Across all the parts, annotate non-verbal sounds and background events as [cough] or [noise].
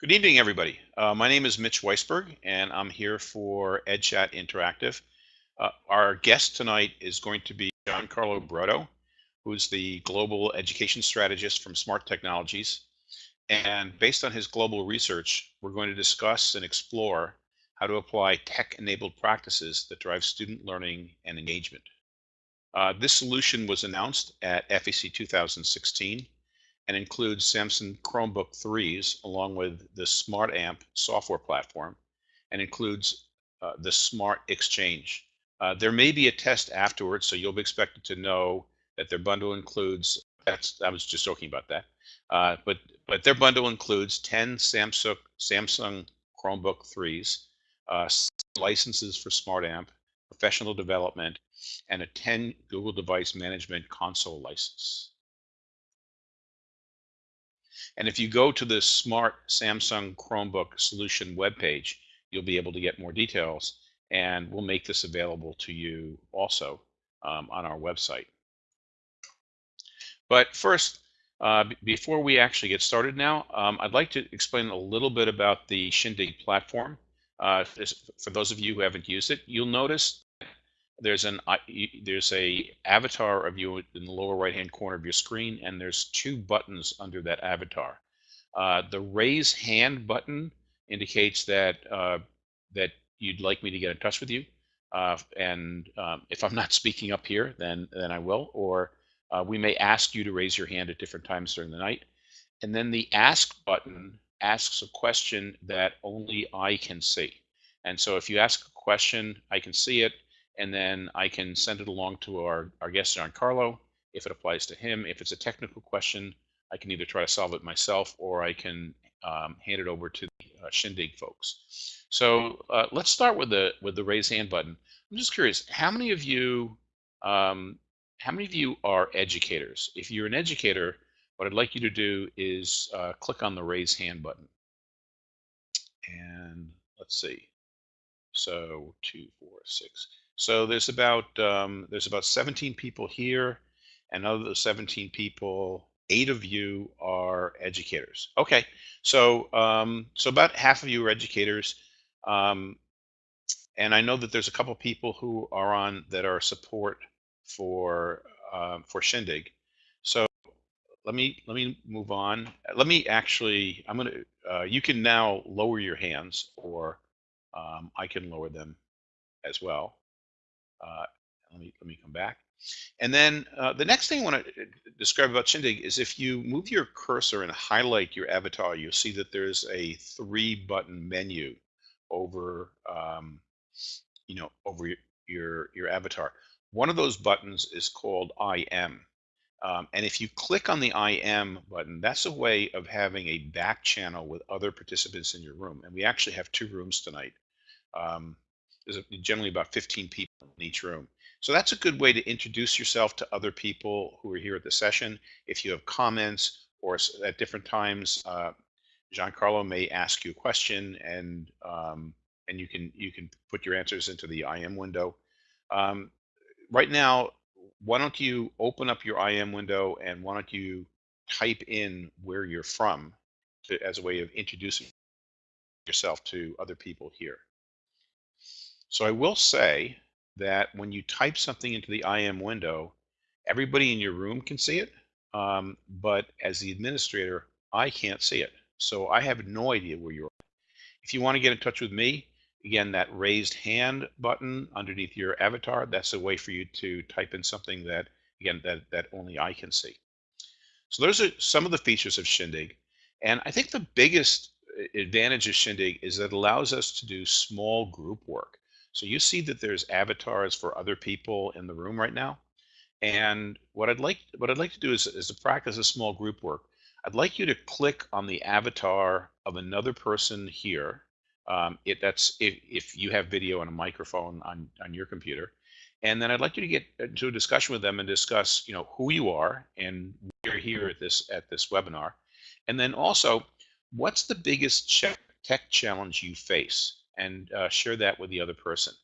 Good evening, everybody. Uh, my name is Mitch Weisberg, and I'm here for EdChat Interactive. Uh, our guest tonight is going to be Giancarlo Brotto, who's the Global Education Strategist from Smart Technologies. And based on his global research, we're going to discuss and explore how to apply tech-enabled practices that drive student learning and engagement. Uh, this solution was announced at FEC 2016 and includes Samsung Chromebook 3s along with the Smart Amp software platform and includes uh, the Smart Exchange. Uh, there may be a test afterwards, so you'll be expected to know that their bundle includes, that's, I was just joking about that, uh, but, but their bundle includes 10 Samsung, Samsung Chromebook 3s, uh, licenses for Smart Amp, professional development, and a 10 Google Device Management Console license. And if you go to the Smart Samsung Chromebook Solution webpage, you'll be able to get more details, and we'll make this available to you also um, on our website. But first, uh, before we actually get started now, um, I'd like to explain a little bit about the Shindig platform. Uh, for those of you who haven't used it, you'll notice there's an there's a avatar of you in the lower right hand corner of your screen and there's two buttons under that avatar. Uh, the raise hand button indicates that uh, that you'd like me to get in touch with you. Uh, and um, if I'm not speaking up here then then I will. Or uh, we may ask you to raise your hand at different times during the night. And then the ask button asks a question that only I can see. And so if you ask a question I can see it and then I can send it along to our, our guest, Giancarlo, if it applies to him. If it's a technical question, I can either try to solve it myself or I can um, hand it over to the uh, Shindig folks. So uh, let's start with the with the raise hand button. I'm just curious, how many of you um, how many of you are educators? If you're an educator, what I'd like you to do is uh, click on the raise hand button. And let's see. So two, four, six. So there's about um, there's about 17 people here, and of those 17 people, eight of you are educators. Okay, so um, so about half of you are educators, um, and I know that there's a couple people who are on that are support for uh, for Shindig. So let me let me move on. Let me actually I'm gonna uh, you can now lower your hands, or um, I can lower them as well. Uh, let me let me come back. And then uh, the next thing I want to uh, describe about Shindig is if you move your cursor and highlight your avatar, you'll see that there's a three button menu over, um, you know, over your, your, avatar. One of those buttons is called IM. Um, and if you click on the IM button, that's a way of having a back channel with other participants in your room. And we actually have two rooms tonight. Um, there's generally about 15 people in each room. So that's a good way to introduce yourself to other people who are here at the session. If you have comments or at different times, uh, Giancarlo may ask you a question and um, and you can you can put your answers into the IM window. Um, right now, why don't you open up your IM window and why don't you type in where you're from to, as a way of introducing yourself to other people here. So I will say that when you type something into the IM window, everybody in your room can see it. Um, but as the administrator, I can't see it. So I have no idea where you are. If you want to get in touch with me, again, that raised hand button underneath your avatar, that's a way for you to type in something that, again, that, that only I can see. So those are some of the features of Shindig. And I think the biggest uh, advantage of Shindig is that it allows us to do small group work. So you see that there's avatars for other people in the room right now. And what I'd like what I'd like to do is, is to practice a small group work. I'd like you to click on the avatar of another person here. Um, it, that's if, if you have video and a microphone on, on your computer. And then I'd like you to get into a discussion with them and discuss, you know, who you are and you're here at this at this webinar. And then also, what's the biggest tech challenge you face? And uh, share that with the other person.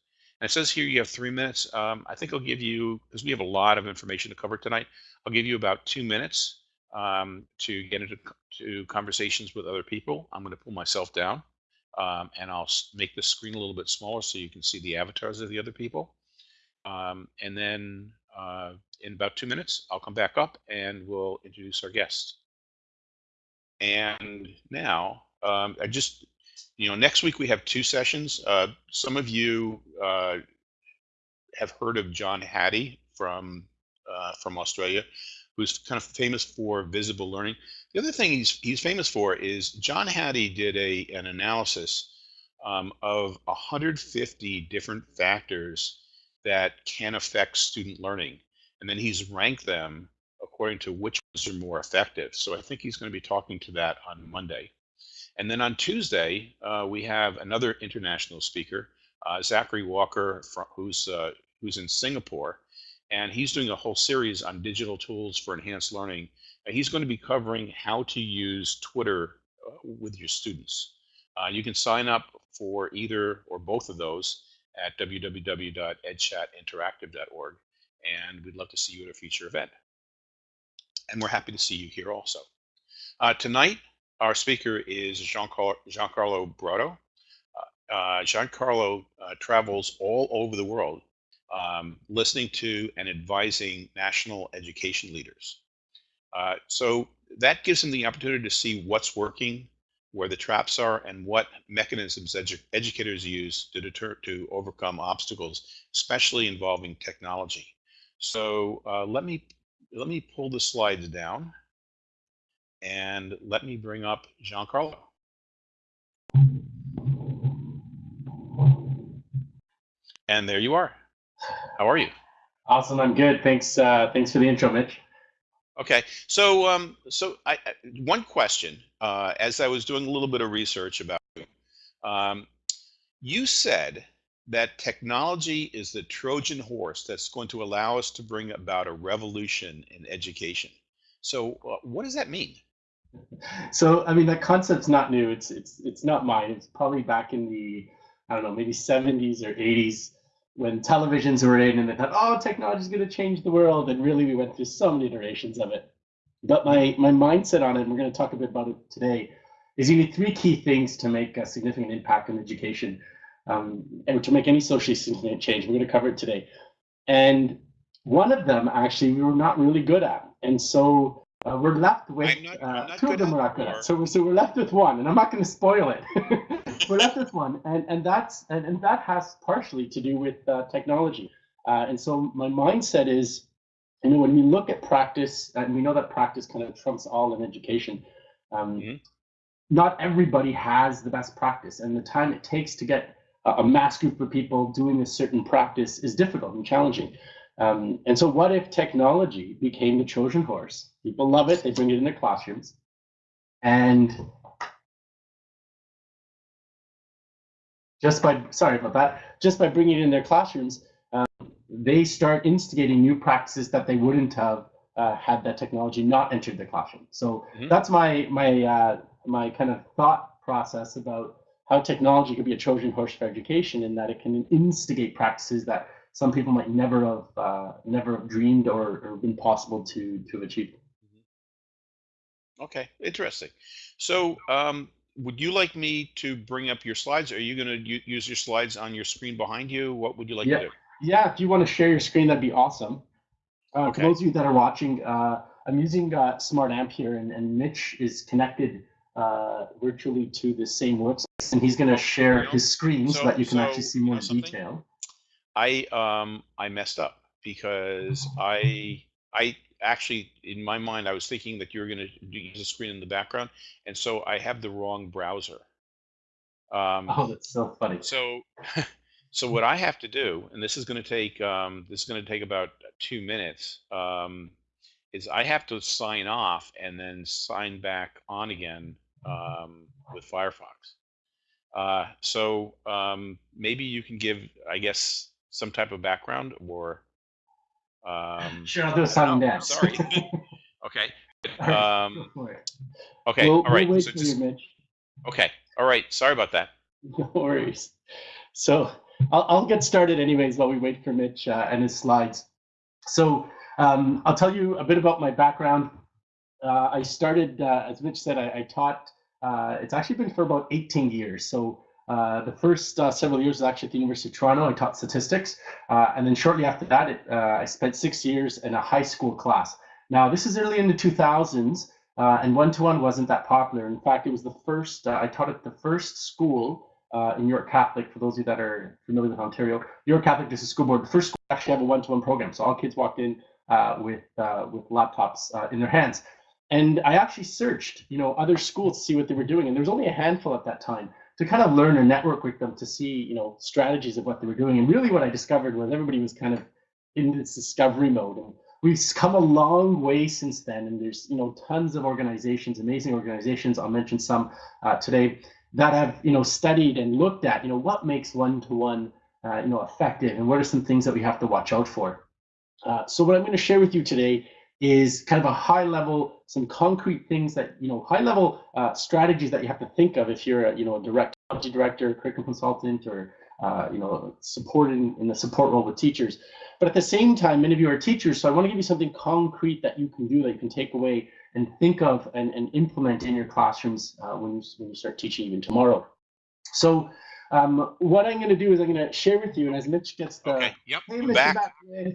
And it says here you have three minutes. Um, I think I'll give you, because we have a lot of information to cover tonight, I'll give you about two minutes um, to get into to conversations with other people. I'm going to pull myself down um, and I'll make the screen a little bit smaller so you can see the avatars of the other people. Um, and then uh, in about two minutes, I'll come back up and we'll introduce our guests. And now, um, I just, you know, next week we have two sessions. Uh, some of you uh, have heard of John Hattie from uh, from Australia, who's kind of famous for visible learning. The other thing he's he's famous for is John Hattie did a an analysis um, of 150 different factors that can affect student learning, and then he's ranked them according to which ones are more effective. So I think he's going to be talking to that on Monday. And then on Tuesday, uh, we have another international speaker, uh, Zachary Walker, from, who's uh, who's in Singapore, and he's doing a whole series on digital tools for enhanced learning. He's going to be covering how to use Twitter uh, with your students. Uh, you can sign up for either or both of those at www.edchatinteractive.org, and we'd love to see you at a future event. And we're happy to see you here also. Uh, tonight, our speaker is Giancarlo, Giancarlo Brotto. Uh, uh, Giancarlo uh, travels all over the world um, listening to and advising national education leaders. Uh, so that gives him the opportunity to see what's working, where the traps are, and what mechanisms edu educators use to deter to overcome obstacles, especially involving technology. So uh, let me let me pull the slides down, and let me bring up Giancarlo. And there you are. How are you? Awesome. I'm good. Thanks. Uh, thanks for the intro, Mitch. Okay. So, um, so I, I, one question, uh, as I was doing a little bit of research about you, um, you said that technology is the Trojan horse that's going to allow us to bring about a revolution in education. So, uh, what does that mean? [laughs] So, I mean, that concept's not new. It's it's it's not mine. It's probably back in the I don't know, maybe 70s or 80s when televisions were in and they thought, oh, technology is going to change the world. And really, we went through so many iterations of it. But my, my mindset on it, and we're going to talk a bit about it today, is you need three key things to make a significant impact in education um, and to make any socially significant change. We're going to cover it today. And one of them, actually, we were not really good at. And so uh, we're left with not, uh, two of them not. So we're, so we're left with one, and I'm not going to spoil it. [laughs] we're left with one, and and that's and, and that has partially to do with uh, technology. Uh, and so my mindset is, you know, when we look at practice, and we know that practice kind of trumps all in education. Um, mm-hmm. Not everybody has the best practice, and the time it takes to get a, a mass group of people doing a certain practice is difficult and challenging. Um, and so, what if technology became the Trojan horse? People love it; they bring it into classrooms, and just by sorry about that, just by bringing it in their classrooms, um, they start instigating new practices that they wouldn't have uh, had that technology not entered the classroom. So mm-hmm. that's my my uh, my kind of thought process about how technology could be a Trojan horse for education, in that it can instigate practices that some people might never have uh, never have dreamed or, or been possible to to achieve. Mm-hmm. Okay, interesting. So um, would you like me to bring up your slides? Are you going to use your slides on your screen behind you? What would you like yeah. to do? Yeah, if you want to share your screen, that'd be awesome. Uh, okay. For those of you that are watching, uh, I'm using uh, Smart Amp here, and, and Mitch is connected uh, virtually to the same workspace, and he's going to share his screen so, so that you can so, actually see more detail. I um I messed up because I I actually, in my mind, I was thinking that you were going to use a screen in the background, and so I have the wrong browser. Um, oh, that's so funny. So, [laughs] so what I have to do, and this is going to take um, this is going to take about two minutes, um, is I have to sign off and then sign back on again um, with Firefox. Uh, so um, maybe you can give, I guess, some type of background or [laughs] um, sure, I'll do a song dance. Sorry. [laughs] okay. [laughs] Um, okay. We'll, all right. We'll so just, you, okay. All right. Sorry about that. No worries. So I'll, I'll get started anyways while we wait for Mitch uh, and his slides. So um, I'll tell you a bit about my background. Uh, I started, uh, as Mitch said, I, I taught. Uh, it's actually been for about 18 years. So uh, the first uh, several years was actually at the University of Toronto. I taught statistics, uh, and then shortly after that, it, I spent six years in a high school class. Now this is early in the 2000s, and one-to-one wasn't that popular. In fact, it was the first. I taught at the first school uh, in York Catholic, for those of you that are familiar with Ontario, York Catholic District School Board, the first school actually have a one-to-one program. So all kids walked in uh, with uh, with laptops uh, in their hands. And I actually searched, you know, other schools to see what they were doing, and there was only a handful at that time to kind of learn and network with them to see, you know, strategies of what they were doing. And really, what I discovered was everybody was kind of in this discovery mode. And we've come a long way since then, and there's, you know, tons of organizations, amazing organizations. I'll mention some uh, today that have, you know, studied and looked at, you know, what makes one-to-one, uh, you know, effective, and what are some things that we have to watch out for. Uh, so what I'm going to share with you today is kind of a high level, some concrete things that, you know, high level uh, strategies that you have to think of if you're a, you know, a direct director, curriculum consultant, or, uh, you know, supporting in the support role with teachers. But at the same time, many of you are teachers, so I want to give you something concrete that you can do that you can take away and think of and, and implement in your classrooms uh, when, you, when you start teaching even tomorrow. So um, what I'm going to do is I'm going to share with you, and as Mitch gets the okay, yep, hey, I'm back. back.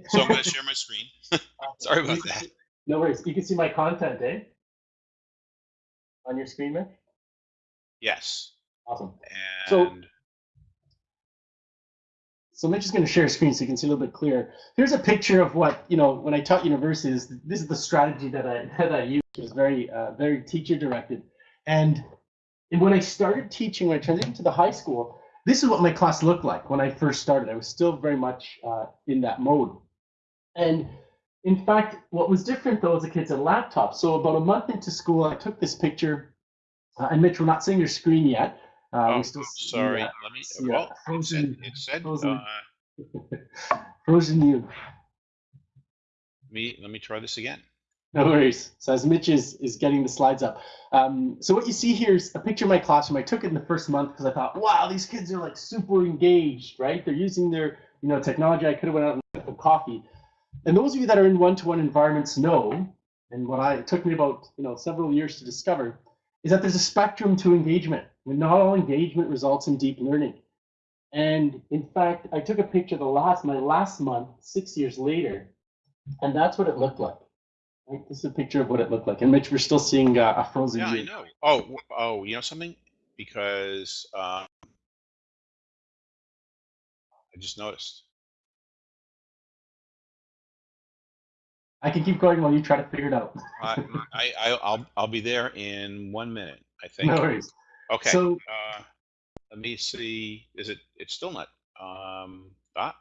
so I'm going to share my screen. [laughs] Sorry about that. See, no worries. You can see my content, eh? On your screen, Mitch. Yes. Awesome. And so, so Mitch is going to share a screen so you can see a little bit clearer. Here's a picture of what you know when I taught universities. This is the strategy that I [laughs] that I use. It was very uh, very teacher directed, and when I started teaching, when I transitioned to the high school, this is what my class looked like when I first started. I was still very much uh, in that mode. And in fact, what was different though is the kids had laptops. So about a month into school, I took this picture. Uh, and Mitch, we're not seeing your screen yet. Uh, oh, still sorry. Let me. See, well, frozen, it said. It said frozen, uh, [laughs] frozen you. Me. Let me try this again. No worries. So as Mitch is, is getting the slides up. Um, so what you see here is a picture of my classroom. I took it in the first month because I thought, wow, these kids are like super engaged, right? They're using their you know technology. I could have went out and got some coffee. And those of you that are in one-to-one environments know, and what I took me about you know several years to discover, is that there's a spectrum to engagement. And not all engagement results in deep learning. And in fact, I took a picture the last my last month, six years later, and that's what it looked like. This is a picture of what it looked like. And Mitch, we're still seeing uh, a frozen Yeah, view. I know. Oh, oh, you know something? Because um, I just noticed. I can keep going while you try to figure it out. I, [laughs] I, I'll, I'll be there in one minute. I think. no worries. Okay. So uh, let me see. Is it? It's still not. Um, ah,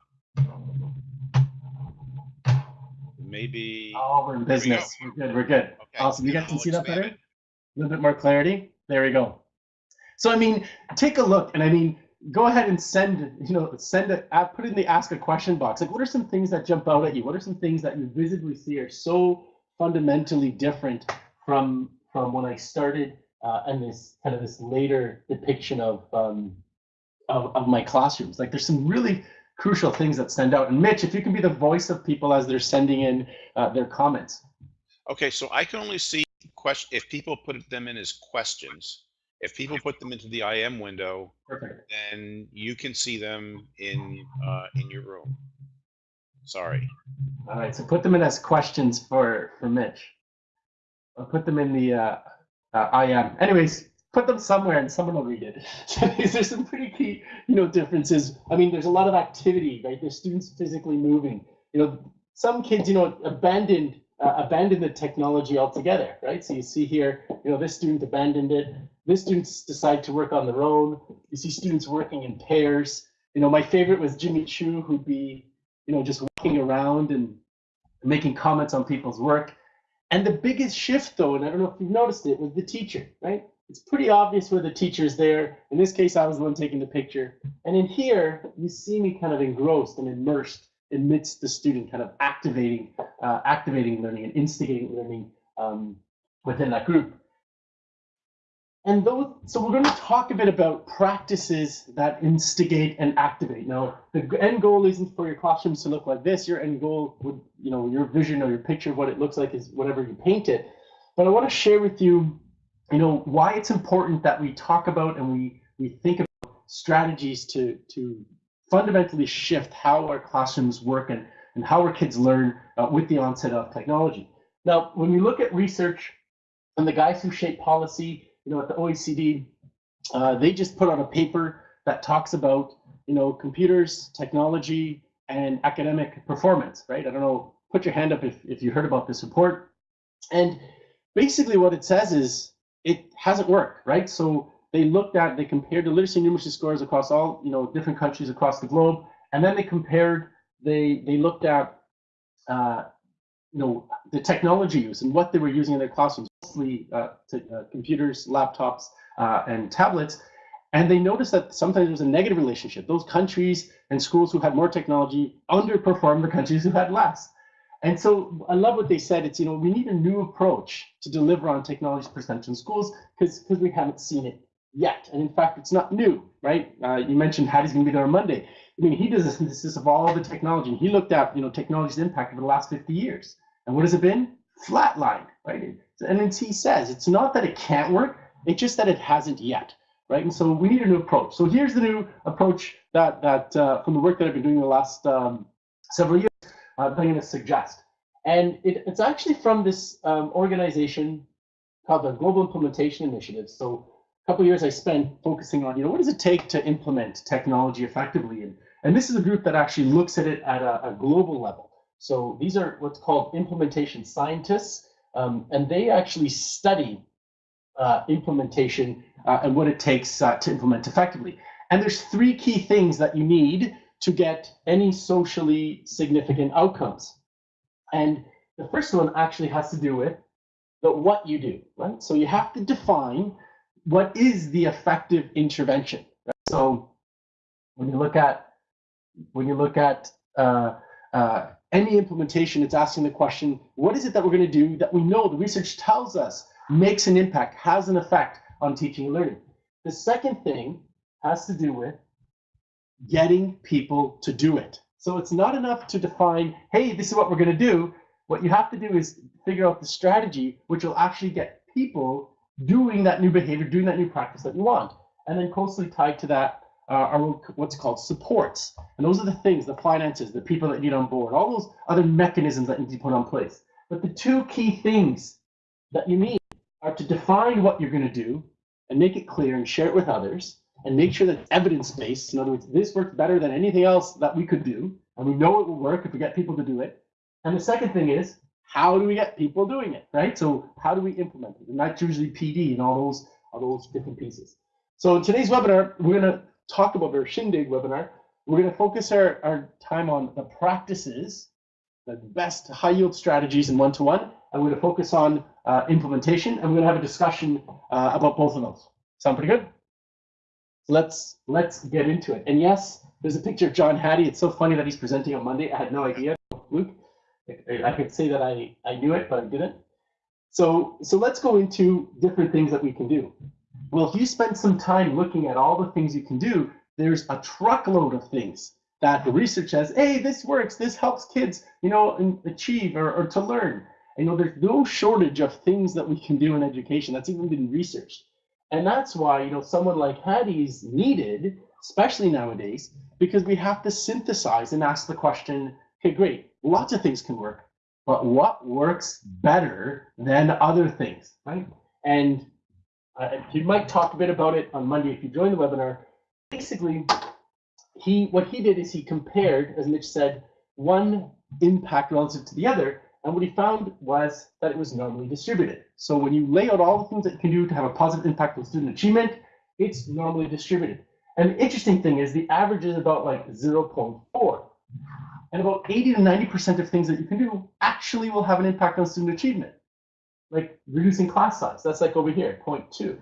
maybe. Oh, we're in business. We are good. We're good. Okay. Awesome. You guys can see that better? A little bit more clarity. There we go. So I mean, take a look, and I mean, go ahead and send, you know, send it, put it in the ask a question box. Like, what are some things that jump out at you? What are some things that you visibly see are so fundamentally different from from when I started uh, and this kind of this later depiction of, um, of of my classrooms? Like, there's some really crucial things that stand out. And Mitch, if you can be the voice of people as they're sending in uh, their comments. Okay, so I can only see question if people put them in as questions. If people put them into the IM window, Perfect. then you can see them in uh, in your room. Sorry. All right, so put them in as questions for for Mitch. I'll put them in the uh, uh, IM. Anyways, put them somewhere and someone will read it. [laughs] So there's some pretty key, you know, differences. I mean, there's a lot of activity, right? There's students physically moving. You know, some kids, you know, abandoned uh, abandoned the technology altogether, right? So you see here, you know, this student abandoned it. This students decide to work on their own. You see students working in pairs. You know, my favorite was Jimmy Chu, who'd be, you know, just walking around and making comments on people's work. And the biggest shift, though, and I don't know if you've noticed it, was the teacher, right? It's pretty obvious where the teacher's there. In this case, I was the one taking the picture. And in here, you see me kind of engrossed and immersed amidst the student, kind of activating, uh, activating learning and instigating learning um, within that group. And those, so we're going to talk a bit about practices that instigate and activate. Now, the end goal isn't for your classrooms to look like this. Your end goal would, you know, your vision or your picture of what it looks like is whatever you paint it. but I want to share with you, you know, why it's important that we talk about and we we think about strategies to to fundamentally shift how our classrooms work and, and how our kids learn uh, with the onset of technology. Now, when we look at research and the guys who shape policy, you know, at the OECD, uh, they just put out a paper that talks about, you know, computers, technology, and academic performance, right? I don't know, put your hand up if, if you heard about this report. And basically what it says is it hasn't worked, right? So they looked at, they compared the literacy and numeracy scores across all, you know, different countries across the globe, and then they compared, they they looked at, uh, you know, the technology use and what they were using in their classrooms, mostly uh, uh, computers, laptops, uh, and tablets, and they noticed that sometimes there was a negative relationship. Those countries and schools who had more technology underperformed the countries who had less. And so I love what they said. It's, you know, we need a new approach to deliver on technology percentage in schools because because we haven't seen it yet. And in fact, it's not new, right? Uh, you mentioned Hattie's going to be there on Monday. I mean, he does a synthesis of all the technology. He looked at, you know, technology's impact over the last 50 years. And what has it been? Flatline, right? And as he says, it's not that it can't work, it's just that it hasn't yet, right? And so we need a new approach. So here's the new approach that, that uh, from the work that I've been doing the last um, several years, uh, I'm going to suggest. And it, it's actually from this um, organization called the Global Implementation Initiative. So a couple years I spent focusing on, you know, what does it take to implement technology effectively? And, and this is a group that actually looks at it at a, a global level. So these are what's called implementation scientists, um, and they actually study uh, implementation uh, and what it takes uh, to implement effectively. And there's three key things that you need to get any socially significant outcomes. And the first one actually has to do with the what you do, right? So you have to define what is the effective intervention. Right? So when you look at when you look at uh, uh, any implementation, it's asking the question, what is it that we're going to do that we know the research tells us makes an impact, has an effect on teaching and learning? The second thing has to do with getting people to do it. So it's not enough to define, hey, this is what we're going to do. What you have to do is figure out the strategy which will actually get people doing that new behavior, doing that new practice that you want. And then closely tied to that uh, are what's called supports. And those are the things, the finances, the people that you need on board, all those other mechanisms that need to put on place. But the two key things that you need are to define what you're going to do and make it clear and share it with others and make sure that it's evidence-based. In other words, this works better than anything else that we could do, and we know it will work if we get people to do it. And the second thing is, how do we get people doing it, right? So how do we implement it? And that's usually PD and all those, all those different pieces. So in today's webinar, we're going to talk about our Shindig webinar. We're going to focus our, our time on the practices, the best high yield strategies in one-to-one, -one, and we're going to focus on uh, implementation, and we're going to have a discussion uh, about both of those. Sound pretty good? Let's let's get into it. And yes, there's a picture of John Hattie. It's so funny that he's presenting on Monday. I had no idea. Luke, I could say that I, I knew it, but I didn't. So so let's go into different things that we can do. Well, if you spend some time looking at all the things you can do, there's a truckload of things that the research says, hey, this works, this helps kids, you know, achieve or, or to learn. And, you know, there's no shortage of things that we can do in education. That's even been researched. And that's why, you know, someone like Hattie's needed, especially nowadays, because we have to synthesize and ask the question, okay, great, lots of things can work, but what works better than other things, right? And uh, might talk a bit about it on Monday if you join the webinar. Basically, he what he did is he compared, as Mitch said, one impact relative to the other, and what he found was that it was normally distributed. So when you lay out all the things that you can do to have a positive impact on student achievement, it's normally distributed. And the interesting thing is the average is about like 0.4. And about 80 to 90% of things that you can do actually will have an impact on student achievement. Like reducing class size, that's like over here, 0.2.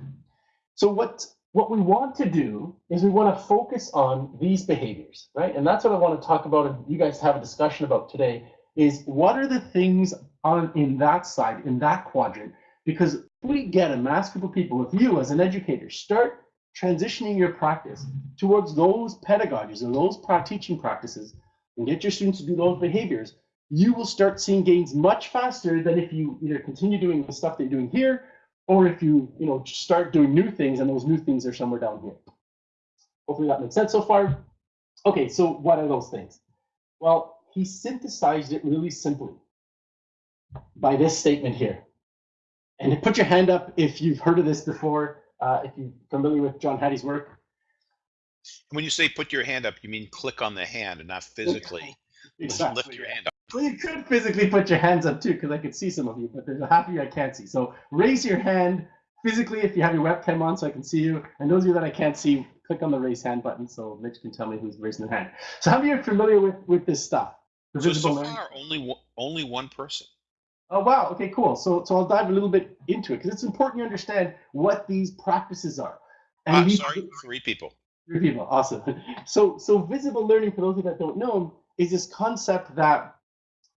So what, what we want to do is we want to focus on these behaviors, right? And that's what I want to talk about and you guys have a discussion about today is what are the things on in that side, in that quadrant? Because if we get a mass group of people, if you as an educator start transitioning your practice towards those pedagogies or those teaching practices and get your students to do those behaviors, you will start seeing gains much faster than if you either continue doing the stuff that you're doing here, or if you, you know, start doing new things and those new things are somewhere down here. Hopefully that makes sense so far. Okay, so what are those things? Well, he synthesized it really simply by this statement here. And put your hand up if you've heard of this before, uh, if you're familiar with John Hattie's work. When you say put your hand up, you mean click on the hand and not physically [laughs] Exactly. lift your hand up. Well, you could physically put your hands up too, because I could see some of you, but there's a half of you I can't see. So raise your hand physically if you have your webcam on so I can see you. And those of you that I can't see, click on the raise hand button so Mitch can tell me who's raising their hand. So how many are familiar with, with this stuff? So, so far, only one, only one person. Oh wow. Okay, cool. So so I'll dive a little bit into it because it's important you understand what these practices are. I'm these- sorry, three people. Three people. Awesome. [laughs] So so visible learning, for those of you that don't know, is this concept that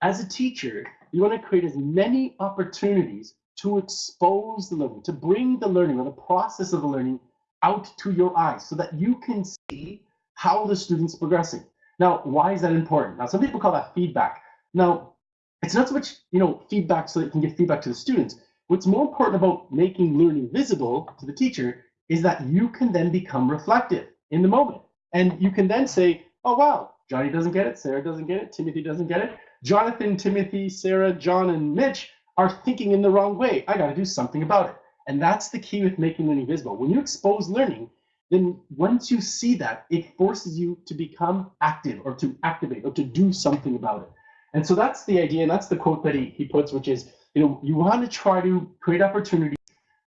as a teacher, you want to create as many opportunities to expose the learning, to bring the learning or the process of the learning out to your eyes so that you can see how the student's progressing. Now, why is that important? Now, some people call that feedback. Now, it's not so much, you know, feedback so that you can give feedback to the students. What's more important about making learning visible to the teacher is that you can then become reflective in the moment. And you can then say, oh, wow, Johnny doesn't get it, Sarah doesn't get it, Timothy doesn't get it. Jonathan, Timothy, Sarah, John, and Mitch are thinking in the wrong way. I got to do something about it. And that's the key with making learning visible. When you expose learning, then once you see that, it forces you to become active or to activate or to do something about it. And so that's the idea, and that's the quote that he, he puts, which is, you know, you want to try to create opportunities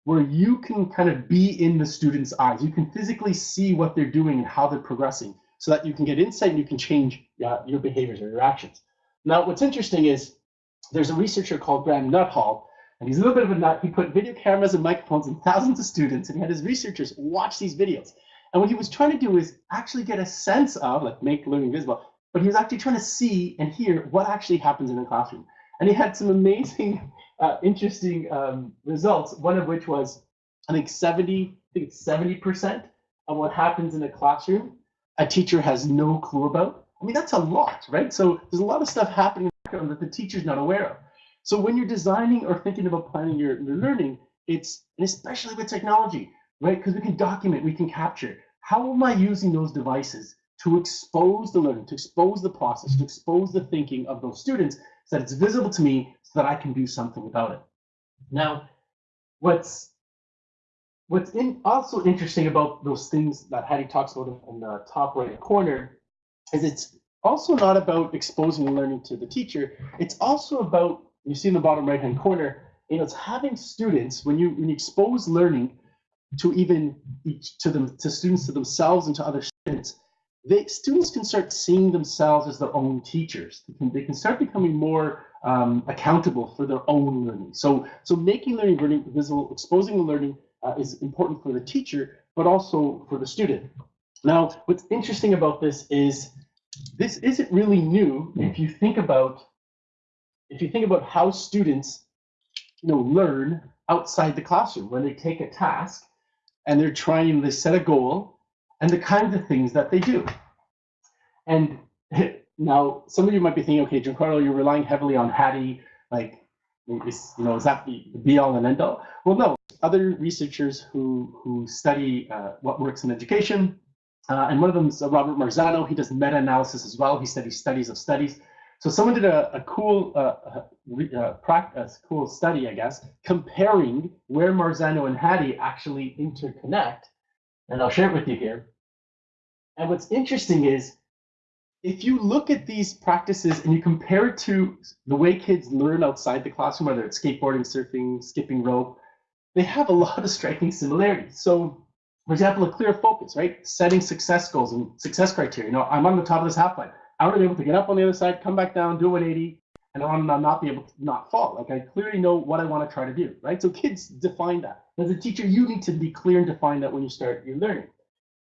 where you can kind of be in the student's eyes. You can physically see what they're doing and how they're progressing so that you can get insight and you can change uh, your behaviors or your actions. Now, what's interesting is there's a researcher called Graham Nuthall, and he's a little bit of a nut. He put video cameras and microphones in thousands of students, and he had his researchers watch these videos. And what he was trying to do is actually get a sense of, like, make learning visible, but he was actually trying to see and hear what actually happens in a classroom. And he had some amazing, [laughs] uh, interesting um, results. One of which was, I think 70, I think it's 70% of what happens in a classroom, a teacher has no clue about. I mean, that's a lot, right? So there's a lot of stuff happening the that the teacher's not aware of. So when you're designing or thinking about planning your, your learning, it's and especially with technology, right? Because we can document, we can capture. How am I using those devices to expose the learning, to expose the process, to expose the thinking of those students so that it's visible to me so that I can do something about it. Now, what's what's in, also interesting about those things that Hattie talks about in the top right corner is it's also not about exposing learning to the teacher. It's also about you see in the bottom right hand corner, you know, it's having students when you when you expose learning to even to them to students to themselves and to other students, they students can start seeing themselves as their own teachers. They can, they can start becoming more um, accountable for their own learning. So so making learning learning visible, exposing the learning uh, is important for the teacher, but also for the student. Now, what's interesting about this is this isn't really new if you think about if you think about how students you know learn outside the classroom when they take a task and they're trying to set a goal and the kinds of things that they do and [laughs] now some of you might be thinking okay giancarlo you're relying heavily on hattie like is, you know is that the be all and end all well no other researchers who who study uh, what works in education uh, and one of them is Robert Marzano. He does meta-analysis as well. He studies studies of studies. So someone did a, a cool uh, uh, practice, cool study, I guess, comparing where Marzano and Hattie actually interconnect. And I'll share it with you here. And what's interesting is if you look at these practices and you compare it to the way kids learn outside the classroom, whether it's skateboarding, surfing, skipping rope, they have a [laughs] lot of striking similarities. So for example, a clear focus, right? Setting success goals and success criteria. You know, I'm on the top of this half pipe. I want to be able to get up on the other side, come back down, do a 180, and I want to not be able to not fall. Like I clearly know what I want to try to do, right? So kids define that. As a teacher, you need to be clear and define that when you start your learning.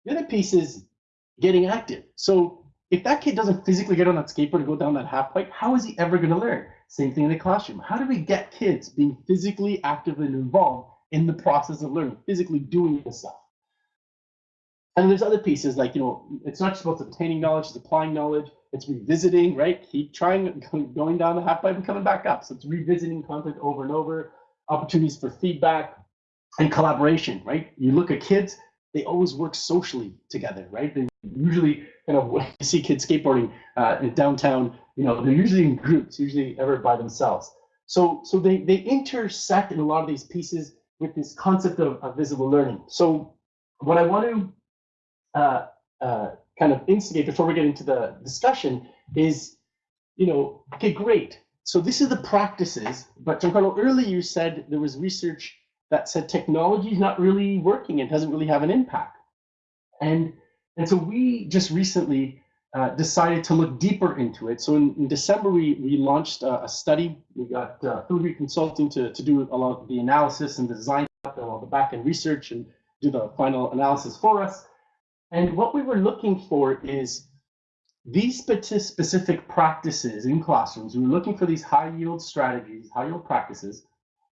The other piece is getting active. So if that kid doesn't physically get on that skateboard and go down that half pipe, how is he ever going to learn? Same thing in the classroom. How do we get kids being physically active and involved in the process of learning, physically doing the stuff? And there's other pieces like, you know, it's not just about obtaining knowledge, it's applying knowledge, it's revisiting, right? Keep trying, [laughs] going down the half pipe and coming back up. So it's revisiting content over and over, opportunities for feedback and collaboration, right? You look at kids, they always work socially together, right? They usually kind of [laughs] when you see kids skateboarding uh, in downtown, you know, they're usually in groups, usually ever by themselves. So, so they, they intersect in a lot of these pieces with this concept of, of visible learning. So what I want to uh, uh, kind of instigate before we get into the discussion is, you know, okay, great. So this is the practices, but Giancarlo, earlier you said there was research that said technology is not really working and doesn't really have an impact. And, and so we just recently uh, decided to look deeper into it. So in, in December, we, we launched a, a study. We got uh, Consulting to, to do a lot of the analysis and the design, all the back end research and do the final analysis for us. And what we were looking for is these specific practices in classrooms. We were looking for these high yield strategies, high yield practices,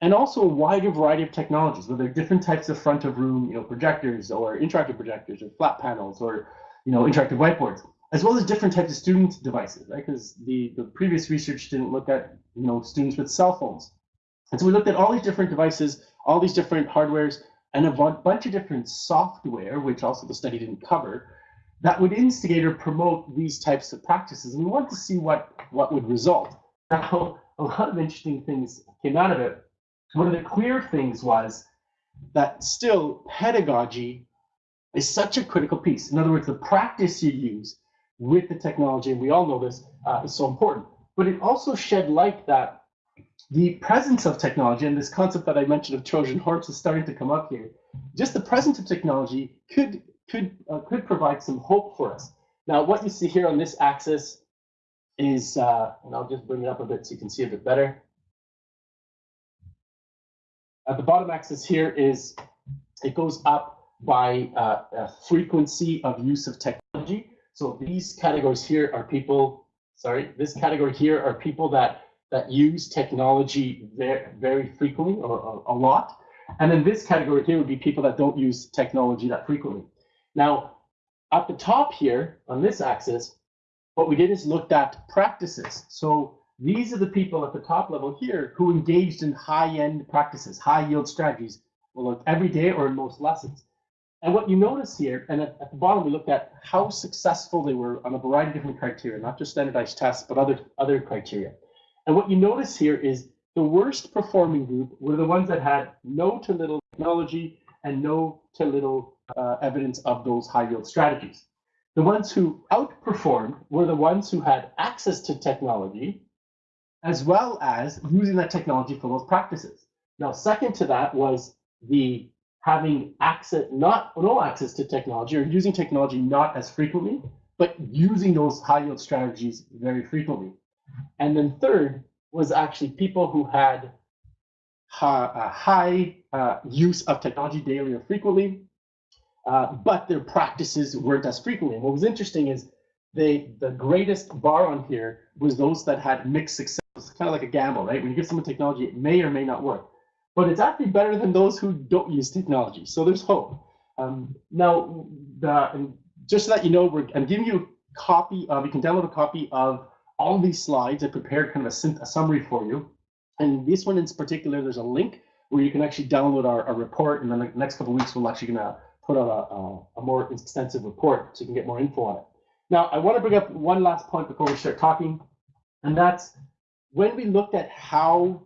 and also a wider variety of technologies, whether different types of front of room, you know, projectors or interactive projectors or flat panels or, you know, interactive whiteboards, as well as different types of student devices, right? Because the, the previous research didn't look at, you know, students with cell phones. And so we looked at all these different devices, all these different hardwares, and a bunch of different software, which also the study didn't cover, that would instigate or promote these types of practices. And we wanted to see what, what would result. Now, a lot of interesting things came out of it. One of the clear things was that still pedagogy is such a critical piece. In other words, the practice you use with the technology, and we all know this, uh, is so important. But it also shed light that the presence of technology and this concept that I mentioned of Trojan horse is starting to come up here. Just the presence of technology could could uh, could provide some hope for us. Now, what you see here on this axis is, uh, and I'll just bring it up a bit so you can see a bit better. At the bottom axis here is it goes up by uh, frequency of use of technology. So these categories here are people. Sorry, this category here are people that that use technology very, very frequently or, or, a lot. And then this category here would be people that don't use technology that frequently. Now, at the top here on this axis, what we did is looked at practices. So these are the people at the top level here who engaged in high-end practices, high-yield strategies, well, every day or in most lessons. And what you notice here, and at, at, the bottom, we looked at how successful they were on a variety of different criteria, not just standardized tests, but other, other criteria. And what you notice here is the worst performing group were the ones that had no to little technology and no to little uh, evidence of those high yield strategies. The ones who outperformed were the ones who had access to technology, as well as using that technology for those practices. Now, second to that was the having access, not no access to technology or using technology not as frequently, but using those high yield strategies very frequently. And then third was actually people who had a high uh, use of technology daily or frequently, uh, but their practices weren't as frequently. And what was interesting is they the greatest bar on here was those that had mixed success. It's kind of like a gamble, right? When you give someone technology, it may or may not work, but it's actually better than those who don't use technology. So there's hope. Um, now, the, just so that you know, we're I'm giving you a copy of. You can download a copy of all these slides. I prepared kind of a, a, summary for you. And this one in particular, there's a link where you can actually download our, our report. And then the next couple weeks, we're actually going to put out a, a, a, more extensive report so you can get more info on it. Now, I want to bring up one last point before we start talking. And that's when we looked at how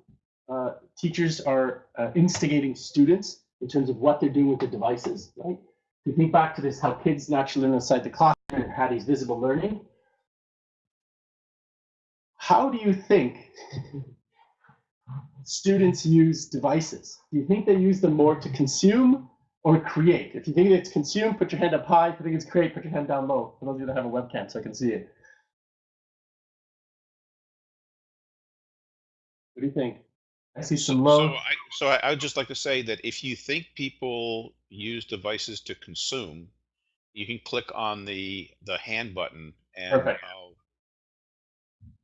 uh, teachers are uh, instigating students in terms of what they're doing with the devices, right? If you think back to this, how kids naturally learn inside the classroom and had these visible learning, how do you think students use devices? Do you think they use them more to consume or create? If you think it's consume, put your hand up high. If you think it's create, put your hand down low. For those of you that have a webcam, so I can see it. What do you think? I see some low. So, I, so I, I would just like to say that if you think people use devices to consume, you can click on the the hand button and Perfect. I'll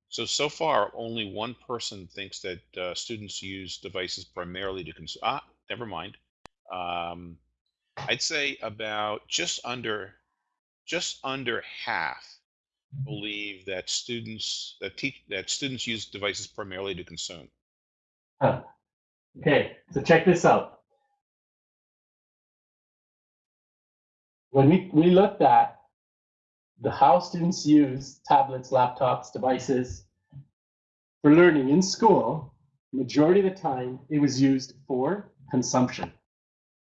so, so far, only one person thinks that uh, students use devices primarily to consume. Ah, never mind. Um, I'd say about just under just under half believe that students that teach that students use devices primarily to consume. Huh. Okay, so check this out. When we, we looked at the how students use tablets, laptops, devices for learning in school, majority of the time it was used for consumption.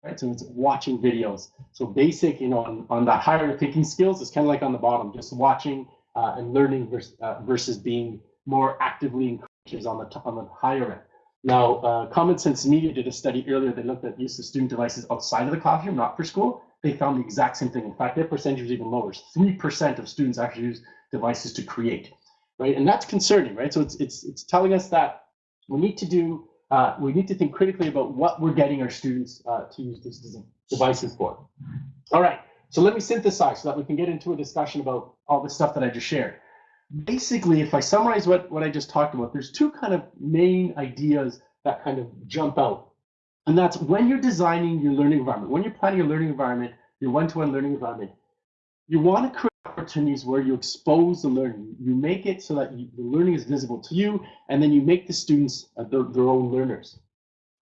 Right, so it's watching videos. So basic, you know, on, on the higher thinking skills, it's kind of like on the bottom, just watching uh, and learning versus, uh, versus being more actively encouraged on the on the higher end. Now, uh, Common Sense Media did a study earlier. They looked at use of student devices outside of the classroom, not for school. They found the exact same thing. In fact, their percentage was even lower. Three percent of students actually use devices to create, right? And that's concerning, right? So it's it's it's telling us that we need to do uh, we need to think critically about what we're getting our students uh, to use these devices for. All right, so let me synthesize so that we can get into a discussion about all the stuff that I just shared. Basically, if I summarize what, what I just talked about, there's two kind of main ideas that kind of jump out. And that's when you're designing your learning environment, when you're planning your learning environment, your one-to-one -one learning environment, you want to create opportunities where you expose the learning. You make it so that you, the learning is visible to you, and then you make the students uh, their, their own learners.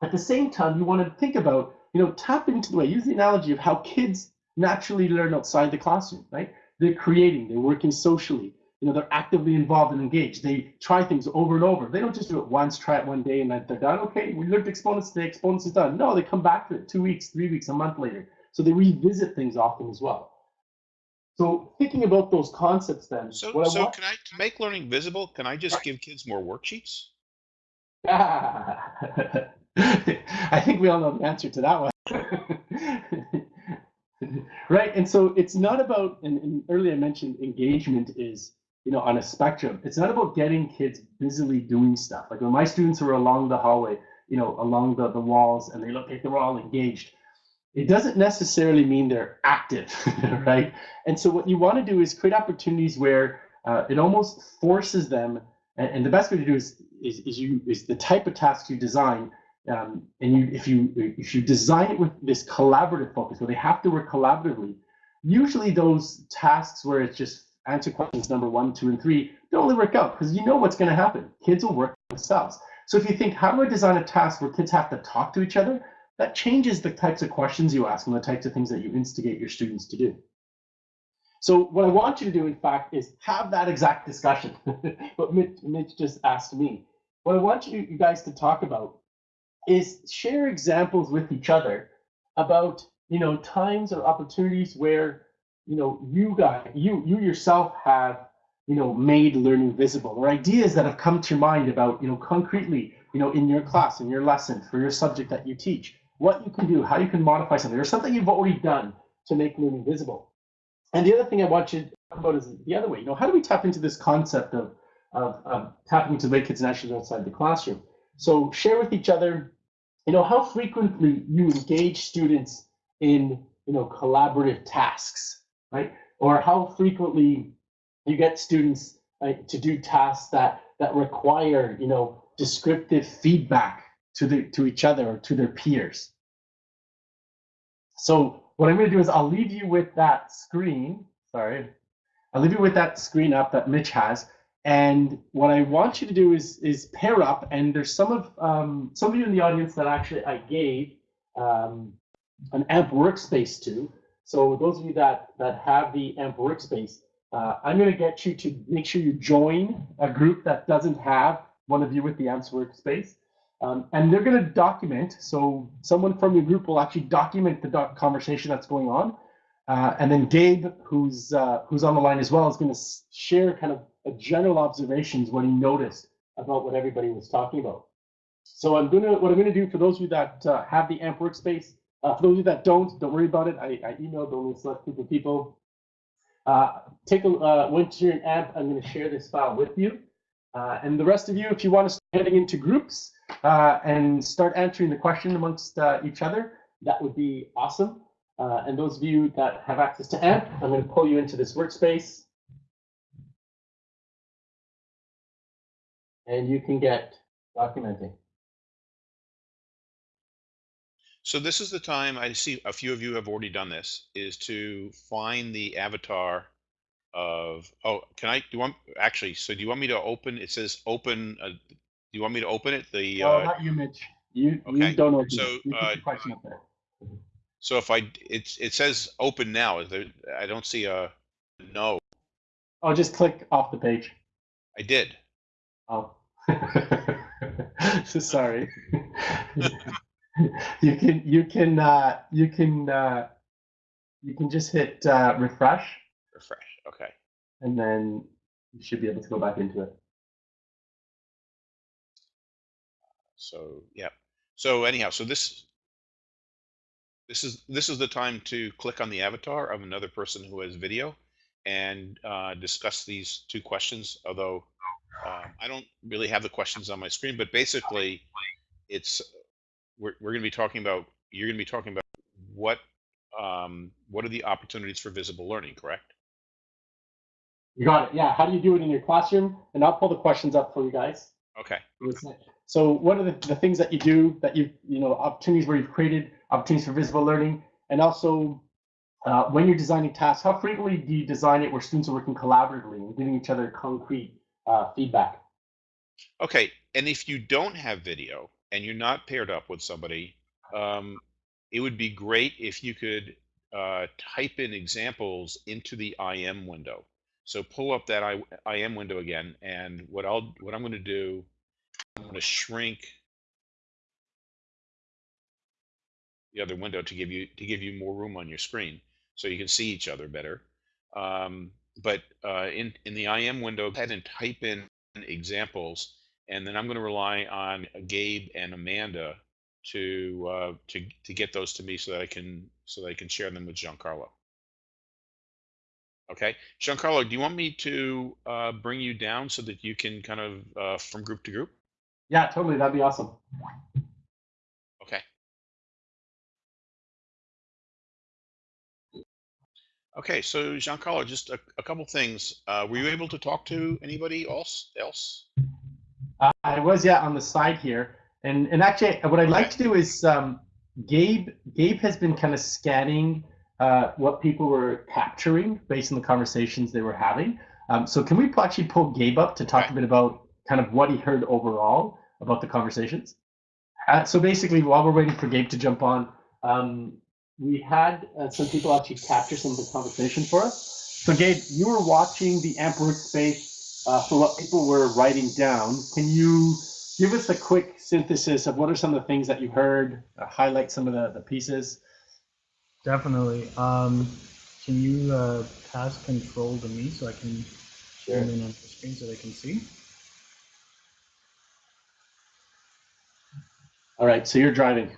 At the same time, you want to think about, you know, tap into the way, use the analogy of how kids naturally learn outside the classroom, right? They're creating, they're working socially, you know, they're actively involved and engaged. They try things over and over. They don't just do it once, try it one day, and then they're done. Okay, we learned exponents today, exponents is done. No, they come back to it two weeks, three weeks, a month later. So they revisit things often as well. So thinking about those concepts then. So, so I can I to make learning visible? Can I just give kids more worksheets? [laughs] I think we all know the answer to that one. [laughs] right, and so it's not about. And, and earlier I mentioned engagement is you know on a spectrum. It's not about getting kids busily doing stuff. Like when my students are along the hallway, you know, along the, the walls, and they look like they're all engaged it doesn't necessarily mean they're active, [laughs] right? And so what you want to do is create opportunities where uh, it almost forces them, and, and, the best way to do is, is, is you is the type of tasks you design, um, and you if you if you design it with this collaborative focus, where they have to work collaboratively, usually those tasks where it's just answer questions number one, two, and three don't really work out because you know what's going to happen. Kids will work themselves. So if you think, how do I design a task where kids have to talk to each other? that changes the types of questions you ask and the types of things that you instigate your students to do. So what I want you to do, in fact, is have that exact discussion. [laughs] what Mitch, Mitch, just asked me. What I want you, you guys to talk about is share examples with each other about you know times or opportunities where you know you guys you you yourself have you know made learning visible or ideas that have come to your mind about you know concretely you know in your class in your lesson for your subject that you teach what you can do, how you can modify something, or something you've already done to make learning visible. And the other thing I want you to talk about is the other way. You know, how do we tap into this concept of, of, of tapping the way kids naturally outside the classroom? So share with each other, you know, how frequently you engage students in, you know, collaborative tasks, right? Or how frequently you get students right, to do tasks that that require, you know, descriptive feedback to the to each other or to their peers. So what I'm going to do is I'll leave you with that screen. Sorry, I'll leave you with that screen up that Mitch has. And what I want you to do is is pair up. And there's some of um, some of you in the audience that actually I gave um, an AMP workspace to. So those of you that that have the AMP workspace, uh, I'm going to get you to make sure you join a group that doesn't have one of you with the AMP workspace. Um, and they're going to document. So someone from your group will actually document the doc conversation that's going on. Uh, and then Gabe, who's uh, who's on the line as well, is going to share kind of a general observations what he noticed about what everybody was talking about. So I'm gonna what I'm gonna do for those of you that uh, have the AMP workspace. Uh, for those of you that don't, don't worry about it. I, I emailed only a select group of people. Uh, take a uh, once you're in AMP, I'm going to share this file with you. Uh, and the rest of you, if you want to start heading into groups, uh, and start answering the question amongst uh, each other, that would be awesome. Uh, and those of you that have access to AMP, I'm going to pull you into this workspace. And you can get documenting. So this is the time I see a few of you have already done this is to find the avatar of oh can I do you want actually so do you want me to open it says open uh, do you want me to open it the Oh, uh, not you, Mitch. You, okay, you don't open so, it. Uh, question up there. so if I it's it says open now is there I don't see a no Oh, just click off the page. I did Oh. [laughs] so sorry. [laughs] [laughs] [laughs] you can you can uh, you can uh, you can just hit uh, refresh refresh okay and then you should be able to go back into it. So yeah. So anyhow, so this this is this is the time to click on the avatar of another person who has video and uh, discuss these two questions. Although um, I don't really have the questions on my screen, but basically, it's we're we're going to be talking about you're going to be talking about what um, what are the opportunities for visible learning, correct? You got it. Yeah. How do you do it in your classroom? And I'll pull the questions up for you guys. Okay. So what are the, the things that you do that you you know opportunities where you've created opportunities for visible learning, and also uh, when you're designing tasks, how frequently do you design it where students are working collaboratively and giving each other concrete uh, feedback? Okay, and if you don't have video and you're not paired up with somebody, um, it would be great if you could uh, type in examples into the IM window. So pull up that I, IM window again, and what I'll what I'm going to do, I'm going to shrink the other window to give you to give you more room on your screen, so you can see each other better. Um, but uh, in in the IM window, go ahead and type in examples, and then I'm going to rely on Gabe and Amanda to uh, to to get those to me so that I can so that I can share them with Giancarlo. Okay, Giancarlo, do you want me to uh, bring you down so that you can kind of uh, from group to group? Yeah, totally. That'd be awesome. Okay. Okay, so Giancarlo, just a, a couple things. Uh, were you able to talk to anybody else? Else? Uh, I was yeah on the side here, and and actually what I'd like to do is um, Gabe Gabe has been kind of scanning uh, what people were capturing based on the conversations they were having. Um, so can we actually pull Gabe up to talk a bit about kind of what he heard overall about the conversations? Uh, so basically, while we're waiting for Gabe to jump on, um, we had uh, some people actually capture some of the conversation for us. So Gabe, you were watching the AMP workspace uh, for what people were writing down. Can you give us a quick synthesis of what are some of the things that you heard, uh, highlight some of the, the pieces? Definitely. Um, can you uh, pass control to me so I can zoom in on the screen so they can see? All right, so you're driving.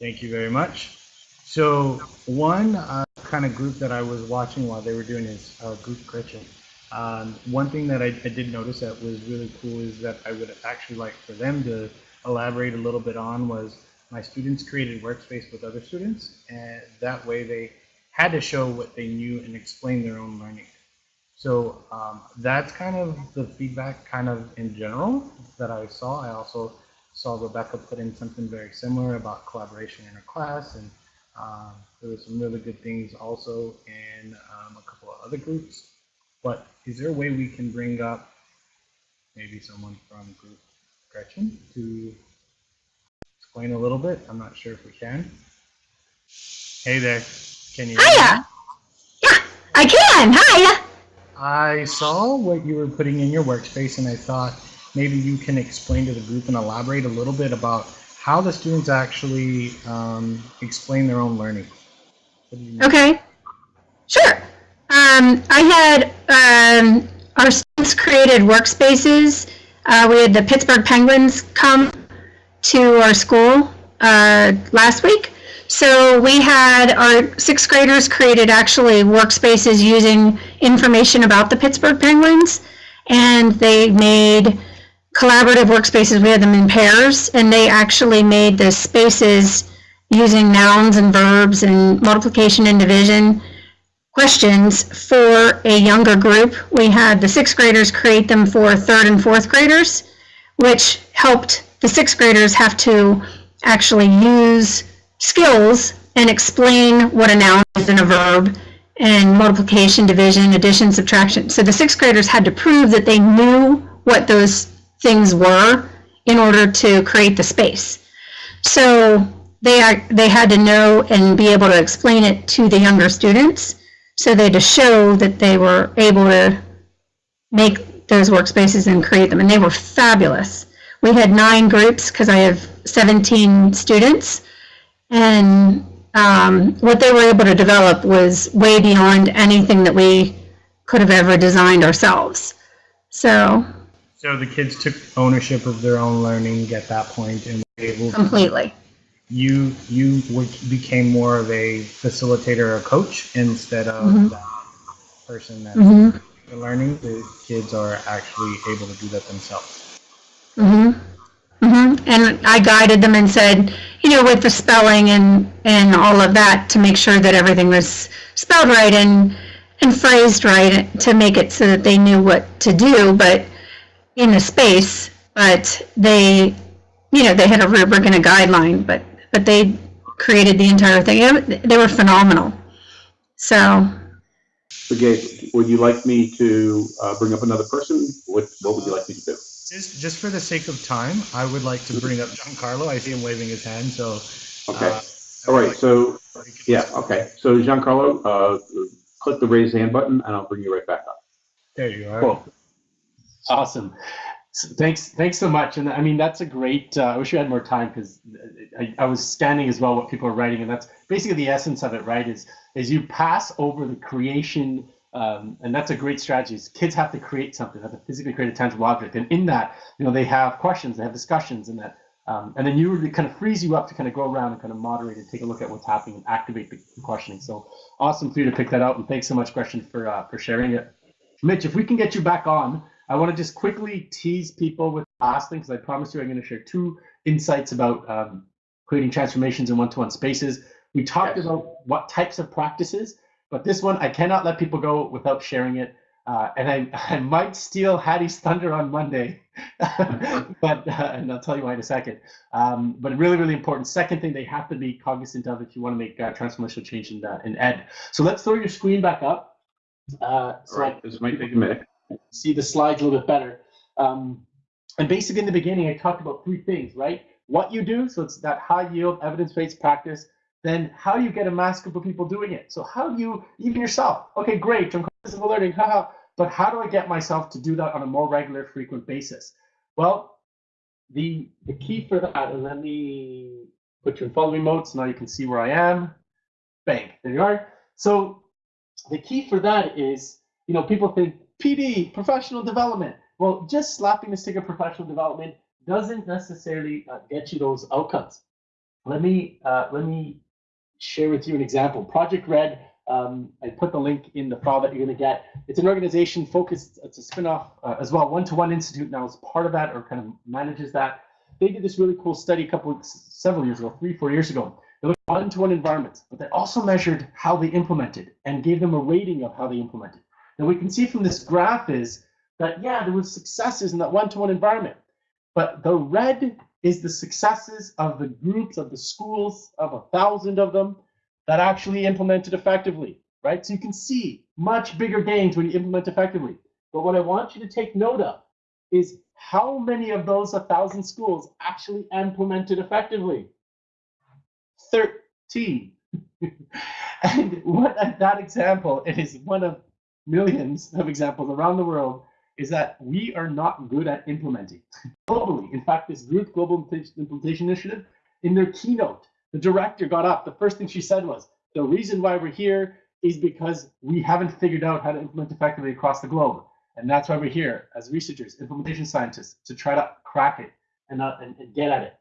Thank you very much. So one uh, kind of group that I was watching while they were doing is uh, group Gretchen. Um, one thing that I, I did notice that was really cool is that I would actually like for them to elaborate a little bit on was my students created workspace with other students and that way they had to show what they knew and explain their own learning. So um, that's kind of the feedback kind of in general that I saw. I also saw Rebecca put in something very similar about collaboration in her class and um, there were some really good things also in um, a couple of other groups. But is there a way we can bring up maybe someone from group Gretchen to explain a little bit? I'm not sure if we can. Hey there, can you? Hiya. Yeah, I can. Hiya. I saw what you were putting in your workspace and I thought maybe you can explain to the group and elaborate a little bit about how the students actually um, explain their own learning. What do you mean? Okay. Um, I had um, our students created workspaces. Uh, we had the Pittsburgh Penguins come to our school uh, last week. So we had our sixth graders created actually workspaces using information about the Pittsburgh Penguins, and they made collaborative workspaces. We had them in pairs, and they actually made the spaces using nouns and verbs and multiplication and division questions for a younger group. We had the sixth graders create them for third and fourth graders, which helped the sixth graders have to actually use skills and explain what a noun is and a verb and multiplication, division, addition, subtraction. So the sixth graders had to prove that they knew what those things were in order to create the space. So they are, they had to know and be able to explain it to the younger students. So they had to show that they were able to make those workspaces and create them, and they were fabulous. We had nine groups because I have 17 students, and um, what they were able to develop was way beyond anything that we could have ever designed ourselves. So So the kids took ownership of their own learning at that point and were able. completely. You you became more of a facilitator or coach instead of Mhm. the person that hmm learning. The kids are actually able to do that themselves. hmm hmm And I guided them and said, you know, with the spelling and, and all of that, to make sure that everything was spelled right and, and phrased right, to make it so that they knew what to do, but in the space, but they, you know, they had a rubric and a guideline, but, but they created the entire thing. It- They were phenomenal. So, Okay, would you like me to uh, bring up another person? What, what would you like me to do? Just just for the sake of time, I would like to bring up Giancarlo. I see him waving his hand, so. Okay, uh, all right, so, we could- yeah, okay. So Giancarlo, uh, click the raise hand button and I'll bring you right back up. There you are. Cool. Awesome. Thanks, thanks so much. And I mean, that's a great. Uh, I wish we had more time because I, I was scanning as well what people are writing, and that's basically the essence of it, right? Is is you pass over the creation, um, and that's a great strategy. Is kids have to create something, have to physically create a tangible object, and in that, you know, they have questions, they have discussions, and that, um, and then you really kind of frees you up to kind of go around and kind of moderate and take a look at what's happening and activate the questioning. So awesome for you to pick that out, and thanks so much, Question, for uh, for sharing it. Mitch, if we can get you back on, I want to just quickly tease people with the last thing because I promised you I'm going to share two insights about um, creating transformations in one-to-one spaces. We talked Yes. about what types of practices, but this one I cannot let people go without sharing it. Uh, and I, [laughs] I might steal Hattie's thunder on Monday, [laughs] but uh, and I'll tell you why in a second. Um, but really, really important. Second thing they have to be cognizant of if you want to make uh, transformational change in, uh, in ed. So let's throw your screen back up. Uh, so right, this might take a minute. See the slides a little bit better. Um, and basically in the beginning, I talked about three things, right? What you do, so it's that high yield evidence-based practice. Then how do you get a mass group of people doing it. So how do you, even yourself, okay, great, I'm physical learning, haha, but how do I get myself to do that on a more regular, frequent basis? Well, the, the key for that, and let me put you in follow me mode so now you can see where I am. Bang, there you are. So the key for that is, you know, people think PD, professional development. Well, just slapping the sticker professional development doesn't necessarily uh, get you those outcomes. Let me uh, let me share with you an example. Project Red. Um, I put the link in the file that you're going to get. It's an organization focused. It's a spinoff uh, as well. One to One Institute now is part of that or kind of manages that. They did this really cool study a couple several years ago, three four years ago. They looked at one-to-one environments, but they also measured how they implemented and gave them a rating of how they implemented. And we can see from this graph is that, yeah, there was successes in that one-to-one environment. But the red is the successes of the groups, of the schools, of a thousand of them that actually implemented effectively, right? So you can see much bigger gains when you implement effectively. But what I want you to take note of is how many of those 1,000 schools actually implemented effectively? 13. [laughs] and what that example, it is one of millions of examples around the world, is that we are not good at implementing globally. In fact, this group, Global Implementation Initiative, in their keynote, the director got up. The first thing she said was, the reason why we're here is because we haven't figured out how to implement effectively across the globe. And that's why we're here as researchers, implementation scientists, to try to crack it and, uh, and, and get at it.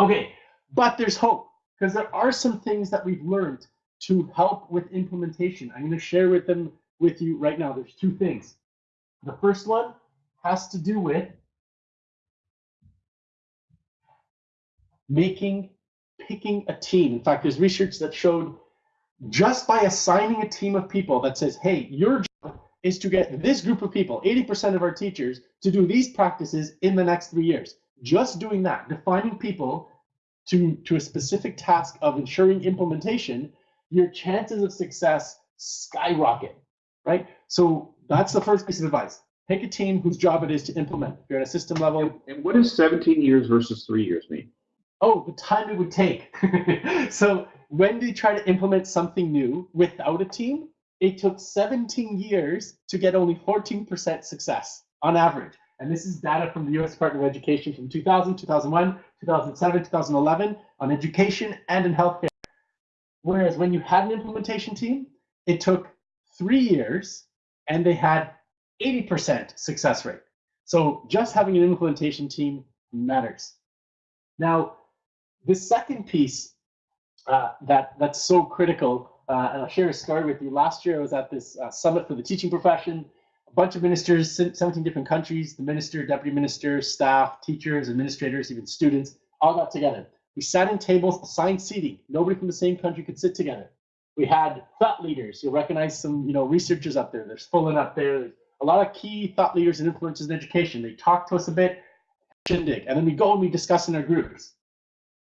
Okay, but there's hope because there are some things that we've learned to help with implementation. I'm going to share with them with you right now. There's two things. The first one has to do with making, picking a team. In fact, there's research that showed just by assigning a team of people that says, hey, your job is to get this group of people, 80% of our teachers, to do these practices in the next three years. Just doing that, defining people to, to a specific task of ensuring implementation, your chances of success skyrocket, right? So that's the first piece of advice. Pick a team whose job it is to implement. If you're at a system level, And what does 17 years versus three years mean? oh, the time it would take. [laughs] so when they try to implement something new without a team, it took 17 years to get only 14% success on average. And this is data from the US Department of Education from 2000, 2001, 2007, 2011 on education and in healthcare. Whereas when you had an implementation team, it took three years and they had 80% success rate. So just having an implementation team matters. Now, the second piece uh, that that's so critical, uh, and I'll share a story with you. Last year, I was at this uh, summit for the teaching profession. A bunch of ministers, 17 different countries, the minister, deputy minister, staff, teachers, administrators, even students, all got together. We sat in tables, assigned seating. Nobody from the same country could sit together. We had thought leaders. You'll recognize some, you know, researchers up there. There's Fullan up there. There's a lot of key thought leaders and influencers in education. They talk to us a bit, shindig, and then we go and we discuss in our groups.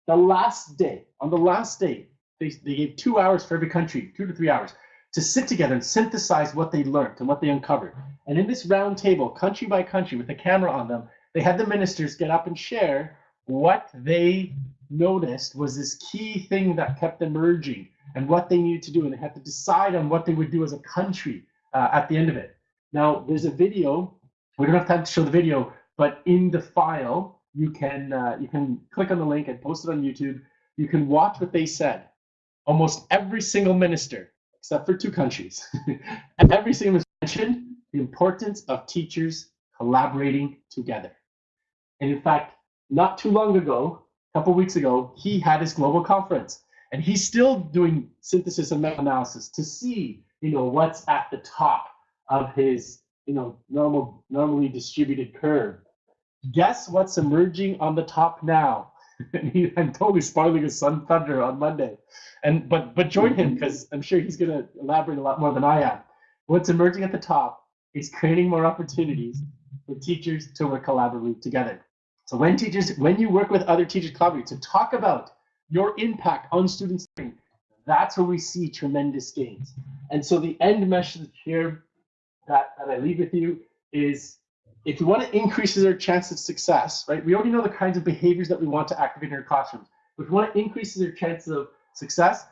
The last day, on the last day, they, they gave two hours for every country, two to three hours, to sit together and synthesize what they learned and what they uncovered. And in this round table, country by country, with a camera on them, they had the ministers get up and share what they noticed was this key thing that kept emerging and what they needed to do. And they had to decide on what they would do as a country uh, at the end of it. Now, there's a video. We don't have time to show the video, but in the file, you can uh, you can click on the link and post it on YouTube. You can watch what they said. Almost every single minister, except for two countries, [laughs] and every single minister mentioned the importance of teachers collaborating together. And in fact, not too long ago, a couple weeks ago, he had his global conference, and he's still doing synthesis and meta-analysis to see, you know, what's at the top of his, you know, normal, normally distributed curve. Guess what's emerging on the top now? [laughs] And he, I'm totally spoiling his Sun thunder on Monday, and but but join him because I'm sure he's going to elaborate a lot more than I am. What's emerging at the top is creating more opportunities for teachers to work collaboratively together. So when teachers, when you work with other teachers collaboratively to talk about your impact on students' learning, that's where we see tremendous gains. And so the end message here that, that I leave with you is if you want to increase their chance of success, right? We already know the kinds of behaviors that we want to activate in our classrooms. But if we want to increase their chances of success,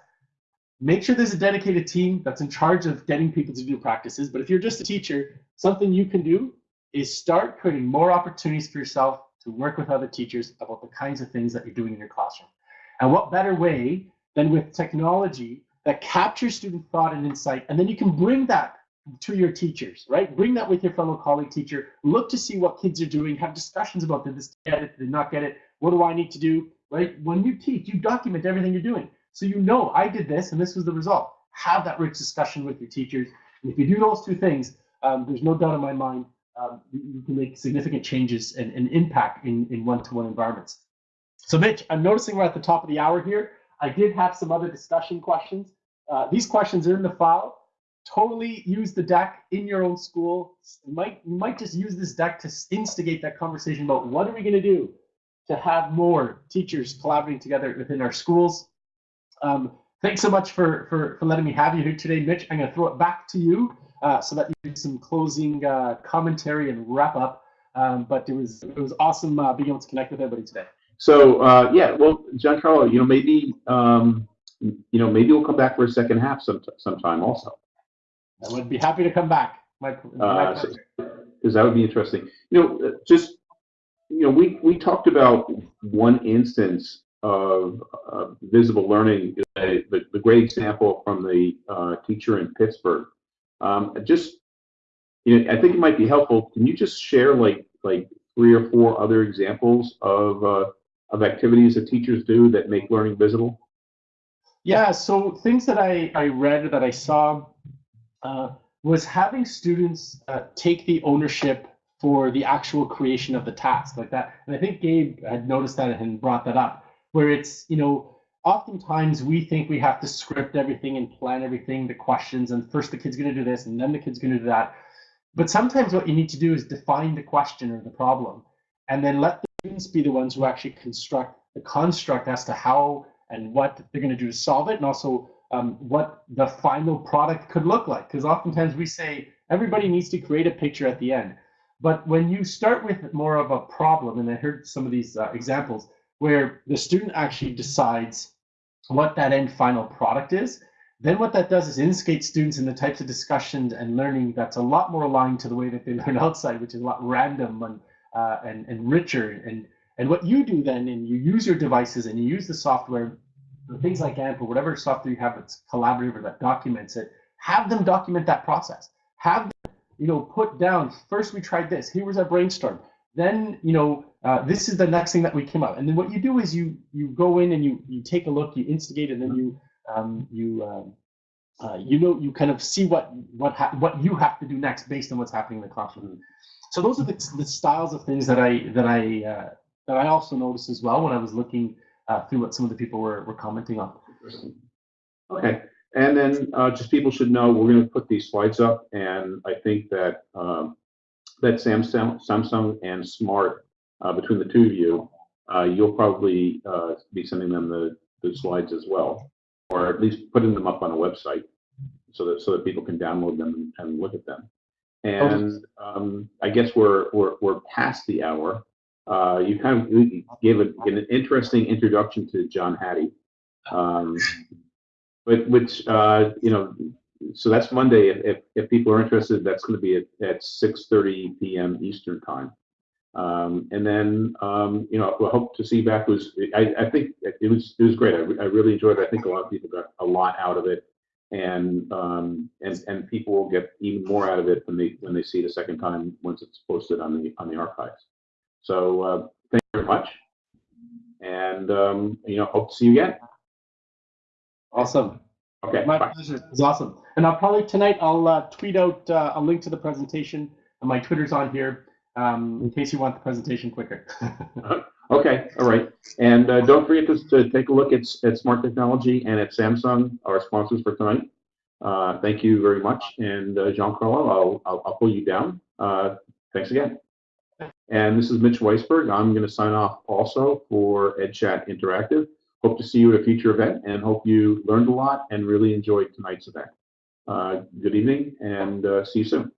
make sure there's a dedicated team that's in charge of getting people to do practices. But if you're just a teacher, something you can do is start creating more opportunities for yourself to work with other teachers about the kinds of things that you're doing in your classroom. And what better way than with technology that captures student thought and insight, and then you can bring that to your teachers, right? Bring that with your fellow colleague teacher. Look to see what kids are doing. Have discussions about did this get it, did not get it? What do I need to do? Right? When you teach, you document everything you're doing. So you know I did this and this was the result. Have that rich discussion with your teachers. And if you do those two things, um, there's no doubt in my mind um, you can make significant changes and, and impact in, in one-to-one environments. So Mitch, I'm noticing we're at the top of the hour here. I did have some other discussion questions. Uh, these questions are in the file totally use the deck in your own school. Might, might just use this deck to instigate that conversation about what are we going to do to have more teachers collaborating together within our schools. Um, thanks so much for, for, for letting me have you here today, Mitch. I'm going to throw it back to you uh, so that you do some closing uh, commentary and wrap up. Um, but it was it was awesome uh, being able to connect with everybody today. So uh, yeah, well, Giancarlo, you know, maybe um, you know, maybe we'll come back for a second half some sometime also. I would be happy to come back. My, my Uh, because that would be interesting. You know, uh, just you know, we we talked about one instance of uh, visible learning, uh, the, the great example from the uh, teacher in Pittsburgh. Um, just you know, I think it might be helpful. Can you just share like like three or four other examples of uh, of activities that teachers do that make learning visible? Yeah, so things that I, I read that I saw uh, was having students uh, take the ownership for the actual creation of the task like that. And I think Gabe had noticed that and brought that up, where it's, you know, oftentimes we think we have to script everything and plan everything, the questions, and first the kid's going to do this and then the kid's going to do that. But sometimes what you need to do is define the question or the problem and then let the students be the ones who actually construct the construct as to how and what they're going to do to solve it, and also um, what the final product could look like. Because oftentimes we say everybody needs to create a picture at the end. But when you start with more of a problem, and I heard some of these uh, examples where the student actually decides what that end final product is, then what that does is instigate students in the types of discussions and learning that's a lot more aligned to the way that they [laughs] learn outside, which is a lot random and uh, and, and richer. And and what you do then, and you use your devices and you use the software, things like AMP or whatever software you have that's collaborative or that documents it, have them document that process. Have them, you know, put down, first we tried this, here was our brainstorm. Then, you know, uh, this is the next thing that we came up. And then what you do is you you go in and you you take a look, you instigate, and then you um, you um, uh, you know you kind of see what what what you have to do next based on what's happening in the classroom. So those are the, the styles of things that I that I uh, that I also noticed as well when I was looking uh, through what some of the people were, were commenting on. Okay, and then uh, just people should know we're going to put these slides up, and I think that um, that Samsung, Samsung and Smart uh, between the two of you, uh, you'll probably uh, be sending them the, the slides as well, or at least putting them up on a website so that so that people can download them and look at them. And um, I guess we're, we're we're past the hour. Uh, you kind of gave, a, an interesting introduction to John Hattie. Um, but which uh, you know, so that's Monday. If, if people are interested, that's going to be at, at 6:30 p.m. Eastern time. Um, and then um, you know, I hope to see back. Was I, I think it was it was great. I, I really enjoyed it. I think a lot of people got a lot out of it, and um, and and people will get even more out of it when they when they see it a second time once it's posted on the on the archives. So uh, thank you very much, and um, you know, hope to see you again. Awesome. Okay. My bye. pleasure. It was awesome. And I'll probably tonight I'll uh, tweet out uh, a link to the presentation. And my Twitter's on here um, in case you want the presentation quicker. [laughs] Okay, all right. And uh, don't forget to, to take a look at, at Smart Technology and at Samsung, our sponsors for tonight. Uh, thank you very much. And uh, Giancarlo, I'll, I'll, I'll pull you down. Uh, thanks again. And this is Mitch Weisberg. I'm going to sign off also for EdChat Interactive. Hope to see you at a future event and hope you learned a lot and really enjoyed tonight's event. Uh, good evening and uh, see you soon.